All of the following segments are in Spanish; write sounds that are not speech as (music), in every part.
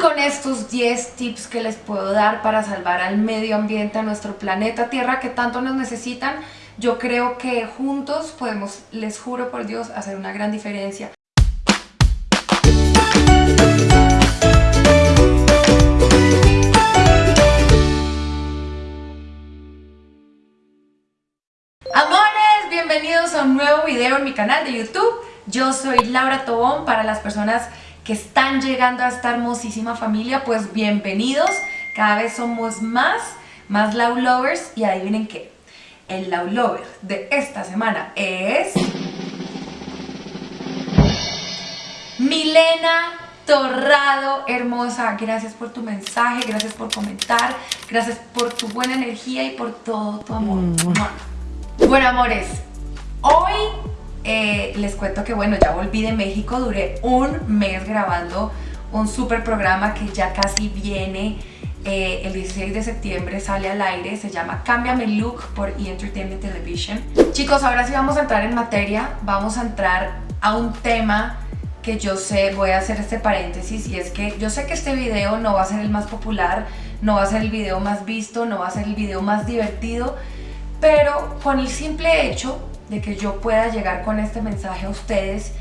con estos 10 tips que les puedo dar para salvar al medio ambiente, a nuestro planeta Tierra que tanto nos necesitan, yo creo que juntos podemos, les juro por Dios, hacer una gran diferencia. Amores, bienvenidos a un nuevo video en mi canal de YouTube. Yo soy Laura Tobón, para las personas que están llegando a esta hermosísima familia, pues bienvenidos. Cada vez somos más, más Love Lovers y adivinen qué. El Love Lover de esta semana es... Milena Torrado, hermosa, gracias por tu mensaje, gracias por comentar, gracias por tu buena energía y por todo tu amor. Mm. Bueno, amores, hoy eh, les cuento que bueno, ya volví de México, duré un mes grabando un super programa que ya casi viene eh, el 16 de septiembre sale al aire, se llama Cámbiame Look por E! Entertainment Television. Chicos, ahora sí vamos a entrar en materia, vamos a entrar a un tema que yo sé, voy a hacer este paréntesis y es que yo sé que este video no va a ser el más popular, no va a ser el video más visto, no va a ser el video más divertido, pero con el simple hecho de que yo pueda llegar con este mensaje a ustedes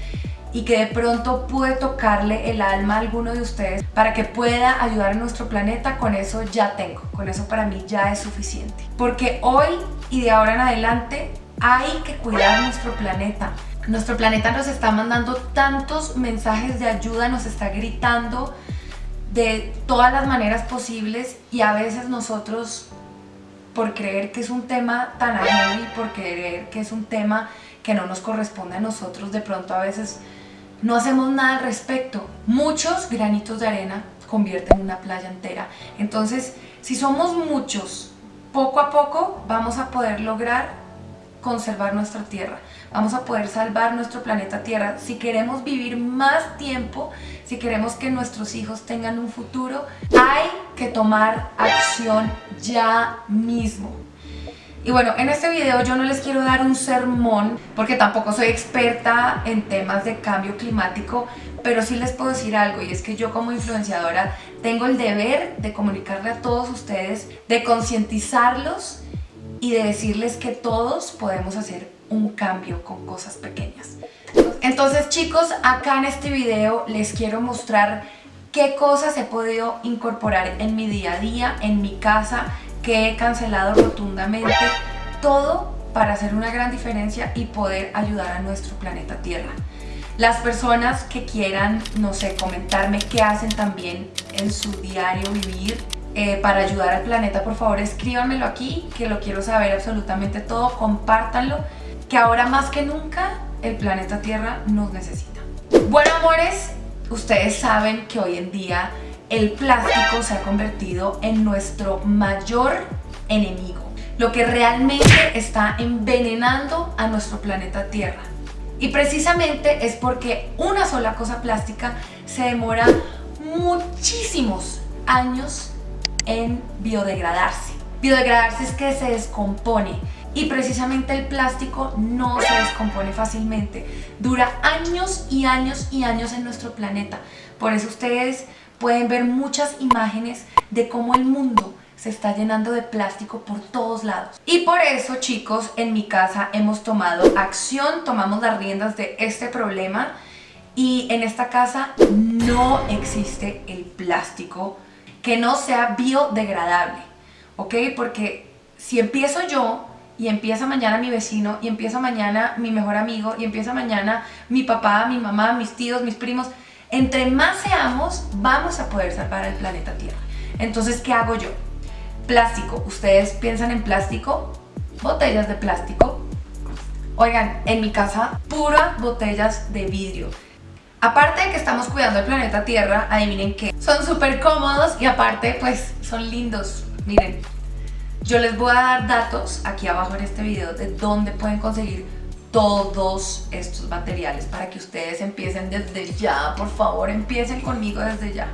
y que de pronto pude tocarle el alma a alguno de ustedes para que pueda ayudar a nuestro planeta, con eso ya tengo, con eso para mí ya es suficiente. Porque hoy y de ahora en adelante hay que cuidar nuestro planeta. Nuestro planeta nos está mandando tantos mensajes de ayuda, nos está gritando de todas las maneras posibles y a veces nosotros por creer que es un tema tan ajeno y por creer que es un tema que no nos corresponde a nosotros, de pronto a veces no hacemos nada al respecto. Muchos granitos de arena convierten una playa entera. Entonces, si somos muchos, poco a poco vamos a poder lograr conservar nuestra tierra. Vamos a poder salvar nuestro planeta Tierra. Si queremos vivir más tiempo, si queremos que nuestros hijos tengan un futuro, hay que tomar acción ya mismo. Y bueno, en este video yo no les quiero dar un sermón porque tampoco soy experta en temas de cambio climático, pero sí les puedo decir algo y es que yo como influenciadora tengo el deber de comunicarle a todos ustedes, de concientizarlos y de decirles que todos podemos hacer un cambio con cosas pequeñas. Entonces chicos, acá en este video les quiero mostrar qué cosas he podido incorporar en mi día a día, en mi casa, que he cancelado rotundamente, todo para hacer una gran diferencia y poder ayudar a nuestro planeta Tierra. Las personas que quieran, no sé, comentarme qué hacen también en su diario vivir, eh, para ayudar al planeta, por favor escríbanmelo aquí, que lo quiero saber absolutamente todo, compártanlo, que ahora más que nunca el planeta Tierra nos necesita. Bueno amores, ustedes saben que hoy en día el plástico se ha convertido en nuestro mayor enemigo, lo que realmente está envenenando a nuestro planeta Tierra. Y precisamente es porque una sola cosa plástica se demora muchísimos años en biodegradarse. Biodegradarse es que se descompone y precisamente el plástico no se descompone fácilmente. Dura años y años y años en nuestro planeta. Por eso ustedes pueden ver muchas imágenes de cómo el mundo se está llenando de plástico por todos lados. Y por eso, chicos, en mi casa hemos tomado acción, tomamos las riendas de este problema y en esta casa no existe el plástico que no sea biodegradable, ¿ok? Porque si empiezo yo y empieza mañana mi vecino y empieza mañana mi mejor amigo y empieza mañana mi papá, mi mamá, mis tíos, mis primos, entre más seamos vamos a poder salvar el planeta Tierra. Entonces, ¿qué hago yo? Plástico. ¿Ustedes piensan en plástico? Botellas de plástico. Oigan, en mi casa, puras botellas de vidrio. Aparte de que estamos cuidando el planeta Tierra, adivinen que son súper cómodos y aparte pues son lindos. Miren, yo les voy a dar datos aquí abajo en este video de dónde pueden conseguir todos estos materiales para que ustedes empiecen desde ya, por favor empiecen conmigo desde ya.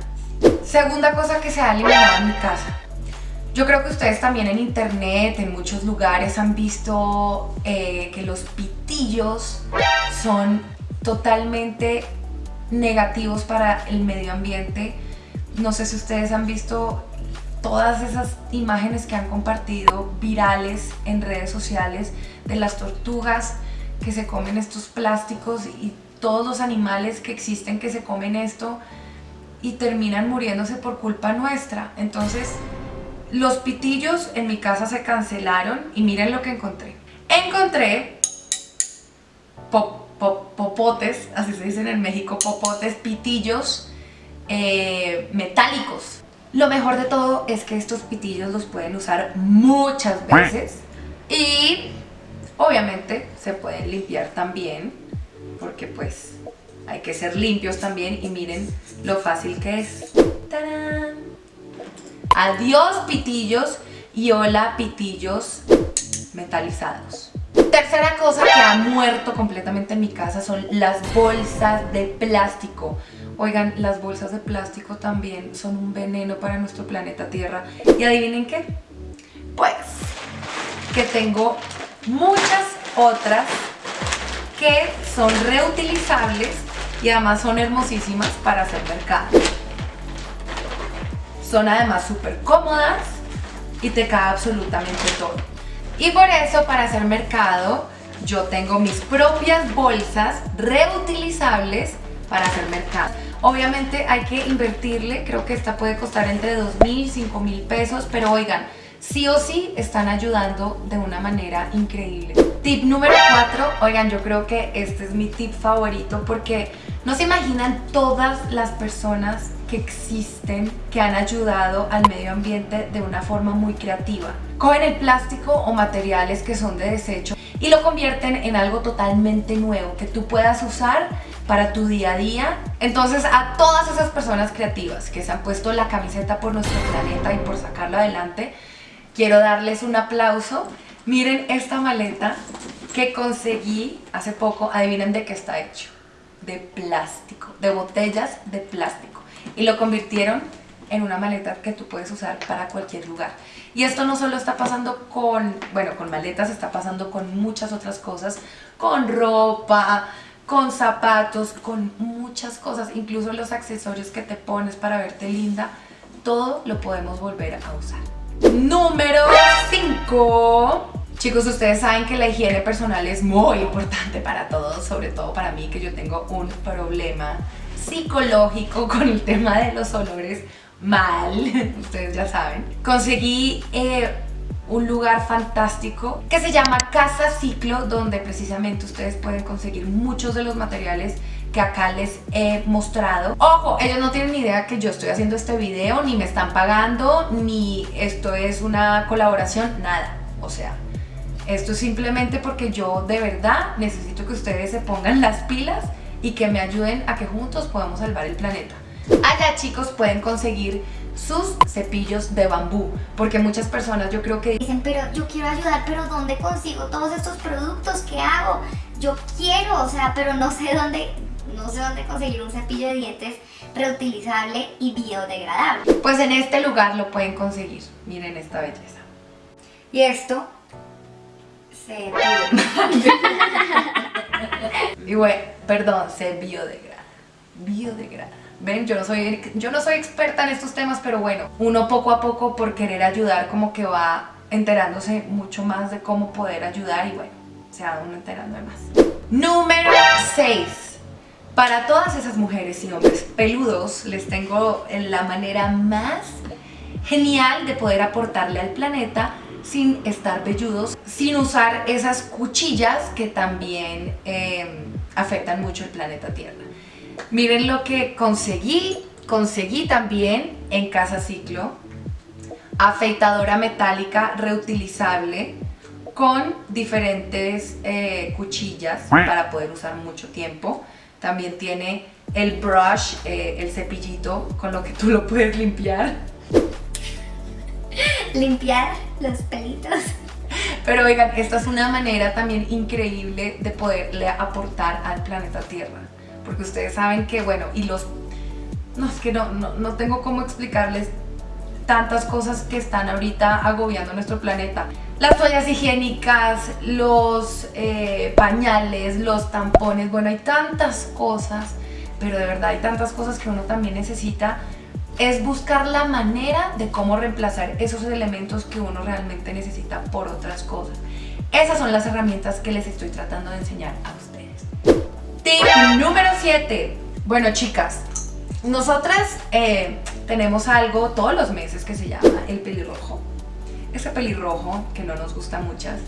Segunda cosa que se ha eliminado en mi casa. Yo creo que ustedes también en internet, en muchos lugares han visto eh, que los pitillos son totalmente negativos para el medio ambiente. no sé si ustedes han visto todas esas imágenes que han compartido virales en redes sociales de las tortugas que se comen estos plásticos y todos los animales que existen que se comen esto y terminan muriéndose por culpa nuestra. Entonces, los pitillos en mi casa se cancelaron y miren lo que encontré. Encontré popotes, así se dicen en México, popotes, pitillos eh, metálicos. Lo mejor de todo es que estos pitillos los pueden usar muchas veces y obviamente se pueden limpiar también porque pues hay que ser limpios también y miren lo fácil que es. ¡Tarán! Adiós pitillos y hola pitillos metalizados. Tercera cosa que ha muerto completamente en mi casa son las bolsas de plástico. Oigan, las bolsas de plástico también son un veneno para nuestro planeta Tierra. ¿Y adivinen qué? Pues que tengo muchas otras que son reutilizables y además son hermosísimas para hacer mercado. Son además súper cómodas y te cae absolutamente todo. Y por eso para hacer mercado yo tengo mis propias bolsas reutilizables para hacer mercado. Obviamente hay que invertirle, creo que esta puede costar entre 2 mil, 5 mil pesos, pero oigan, sí o sí están ayudando de una manera increíble. Tip número 4, oigan, yo creo que este es mi tip favorito porque no se imaginan todas las personas que existen que han ayudado al medio ambiente de una forma muy creativa. Cogen el plástico o materiales que son de desecho y lo convierten en algo totalmente nuevo que tú puedas usar para tu día a día. Entonces a todas esas personas creativas que se han puesto la camiseta por nuestro planeta y por sacarlo adelante, quiero darles un aplauso. Miren esta maleta que conseguí hace poco, adivinen de qué está hecho. De plástico, de botellas de plástico. Y lo convirtieron en una maleta que tú puedes usar para cualquier lugar. Y esto no solo está pasando con, bueno, con maletas, está pasando con muchas otras cosas, con ropa, con zapatos, con muchas cosas, incluso los accesorios que te pones para verte linda, todo lo podemos volver a usar. Número 5. Chicos, ustedes saben que la higiene personal es muy importante para todos, sobre todo para mí que yo tengo un problema psicológico (laughs) con el tema de los olores mal, (laughs) ustedes ya saben. Conseguí eh, un lugar fantástico que se llama Casa Ciclo, donde precisamente ustedes pueden conseguir muchos de los materiales que acá les he mostrado. Ojo, ellos no tienen ni idea que yo estoy haciendo este video, ni me están pagando, ni esto es una colaboración, nada. O sea, esto es simplemente porque yo de verdad necesito que ustedes se pongan las pilas y que me ayuden a que juntos podamos salvar el planeta. Allá chicos pueden conseguir sus cepillos de bambú porque muchas personas yo creo que dicen pero yo quiero ayudar pero ¿dónde consigo todos estos productos? ¿qué hago? yo quiero o sea pero no sé dónde no sé dónde conseguir un cepillo de dientes reutilizable y biodegradable pues en este lugar lo pueden conseguir miren esta belleza y esto se (laughs) (laughs) y bueno perdón se biodegrada biodegrada Ven, yo no, soy, yo no soy experta en estos temas, pero bueno, uno poco a poco por querer ayudar como que va enterándose mucho más de cómo poder ayudar y bueno, se va uno enterando de más. Número 6. Para todas esas mujeres y hombres peludos les tengo la manera más genial de poder aportarle al planeta sin estar velludos, sin usar esas cuchillas que también eh, afectan mucho el planeta Tierra. Miren lo que conseguí. Conseguí también en Casa Ciclo afeitadora metálica reutilizable con diferentes eh, cuchillas para poder usar mucho tiempo. También tiene el brush, eh, el cepillito con lo que tú lo puedes limpiar. Limpiar los pelitos. Pero oigan, esta es una manera también increíble de poderle aportar al planeta Tierra porque ustedes saben que, bueno, y los... No, es que no, no, tengo cómo explicarles tantas cosas que están ahorita agobiando nuestro planeta. Las toallas higiénicas, los eh, pañales, los tampones, bueno, hay tantas cosas, pero de verdad hay tantas cosas que uno también necesita es buscar la manera de cómo reemplazar esos elementos que uno realmente necesita por otras cosas. Esas son las herramientas que les estoy tratando de enseñar a ustedes. Tip número 7. Bueno, chicas, nosotras eh, tenemos algo todos los meses que se llama el pelirrojo. Ese pelirrojo que no nos gusta muchas.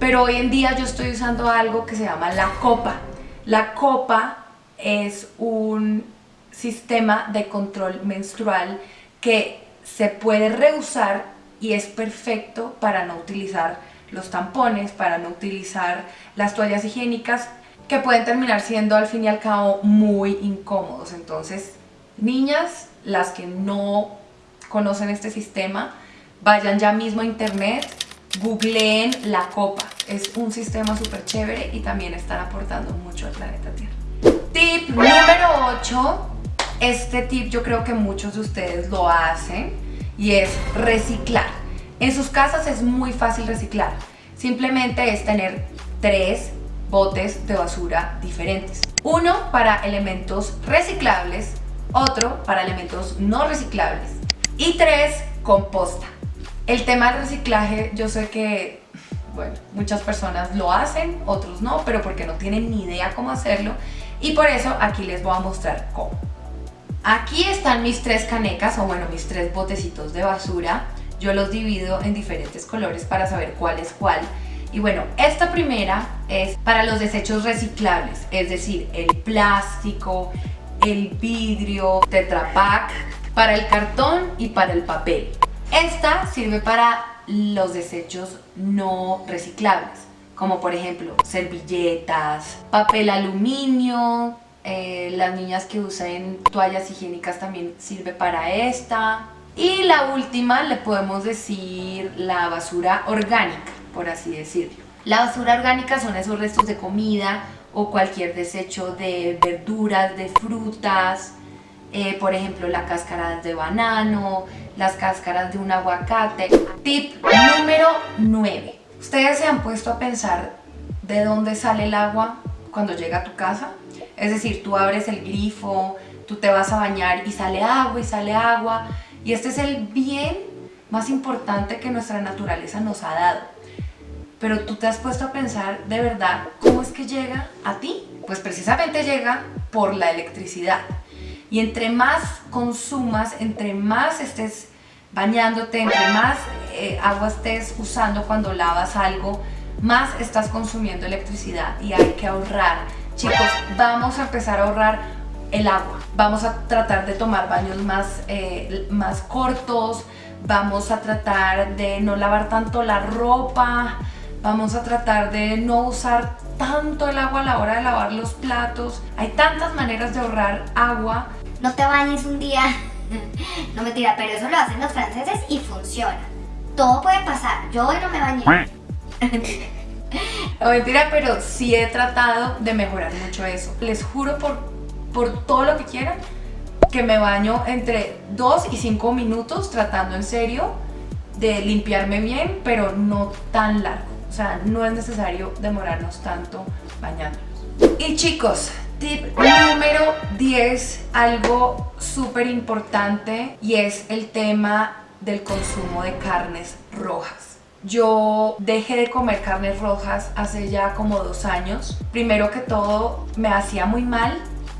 Pero hoy en día yo estoy usando algo que se llama la copa. La copa es un sistema de control menstrual que se puede reusar y es perfecto para no utilizar los tampones, para no utilizar las toallas higiénicas que pueden terminar siendo al fin y al cabo muy incómodos. Entonces, niñas, las que no conocen este sistema, vayan ya mismo a internet, googleen la copa. Es un sistema súper chévere y también están aportando mucho al planeta Tierra. Tip número 8. Este tip yo creo que muchos de ustedes lo hacen y es reciclar. En sus casas es muy fácil reciclar. Simplemente es tener tres botes de basura diferentes. Uno para elementos reciclables, otro para elementos no reciclables y tres, composta. El tema del reciclaje yo sé que bueno, muchas personas lo hacen, otros no, pero porque no tienen ni idea cómo hacerlo y por eso aquí les voy a mostrar cómo. Aquí están mis tres canecas o bueno, mis tres botecitos de basura. Yo los divido en diferentes colores para saber cuál es cuál. Y bueno, esta primera es para los desechos reciclables, es decir, el plástico, el vidrio, Tetra Pak, para el cartón y para el papel. Esta sirve para los desechos no reciclables, como por ejemplo servilletas, papel aluminio, eh, las niñas que usan toallas higiénicas también sirve para esta. Y la última le podemos decir la basura orgánica, por así decirlo. La basura orgánica son esos restos de comida o cualquier desecho de verduras, de frutas, eh, por ejemplo la cáscara de banano, las cáscaras de un aguacate. Tip número 9. ¿Ustedes se han puesto a pensar de dónde sale el agua cuando llega a tu casa? Es decir, tú abres el grifo, tú te vas a bañar y sale agua y sale agua. Y este es el bien más importante que nuestra naturaleza nos ha dado. Pero tú te has puesto a pensar de verdad cómo es que llega a ti. Pues precisamente llega por la electricidad. Y entre más consumas, entre más estés bañándote, entre más eh, agua estés usando cuando lavas algo, más estás consumiendo electricidad y hay que ahorrar. Chicos, vamos a empezar a ahorrar el agua. Vamos a tratar de tomar baños más, eh, más cortos, vamos a tratar de no lavar tanto la ropa, vamos a tratar de no usar tanto el agua a la hora de lavar los platos. Hay tantas maneras de ahorrar agua. No te bañes un día, (laughs) no me tira, pero eso lo hacen los franceses y funciona. Todo puede pasar, yo hoy no me bañé. (laughs) no mentira, pero sí he tratado de mejorar mucho eso. Les juro por, por todo lo que quieran que me baño entre 2 y 5 minutos tratando en serio de limpiarme bien, pero no tan largo. O sea, no es necesario demorarnos tanto bañándonos. Y chicos, tip número 10, algo súper importante y es el tema del consumo de carnes rojas. Yo dejé de comer carnes rojas hace ya como dos años. Primero que todo me hacía muy mal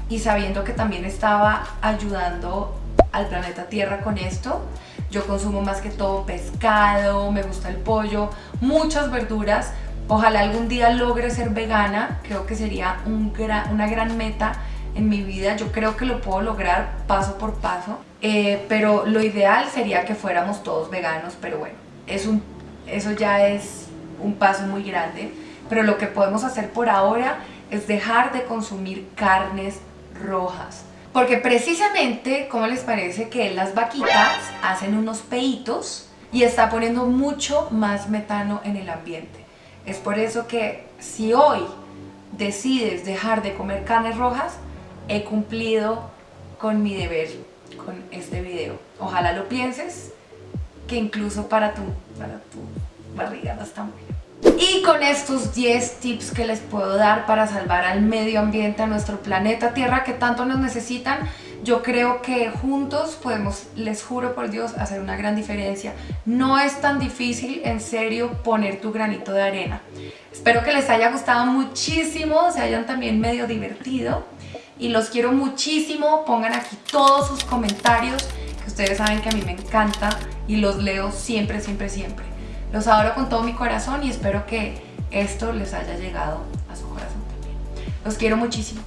y sabiendo que también estaba ayudando al planeta Tierra con esto, yo consumo más que todo pescado, me gusta el pollo, muchas verduras. Ojalá algún día logre ser vegana, creo que sería un una gran meta en mi vida. Yo creo que lo puedo lograr paso por paso, eh, pero lo ideal sería que fuéramos todos veganos, pero bueno, es un, eso ya es un paso muy grande. Pero lo que podemos hacer por ahora es dejar de consumir carnes rojas porque precisamente, ¿cómo les parece que las vaquitas hacen unos peitos y está poniendo mucho más metano en el ambiente? Es por eso que si hoy decides dejar de comer carnes rojas, he cumplido con mi deber con este video. Ojalá lo pienses, que incluso para tu, para tu barriga está muy y con estos 10 tips que les puedo dar para salvar al medio ambiente, a nuestro planeta Tierra que tanto nos necesitan, yo creo que juntos podemos, les juro por Dios, hacer una gran diferencia. No es tan difícil, en serio, poner tu granito de arena. Espero que les haya gustado muchísimo, se hayan también medio divertido y los quiero muchísimo. Pongan aquí todos sus comentarios, que ustedes saben que a mí me encanta y los leo siempre, siempre, siempre. Los adoro con todo mi corazón y espero que esto les haya llegado a su corazón también. Los quiero muchísimo.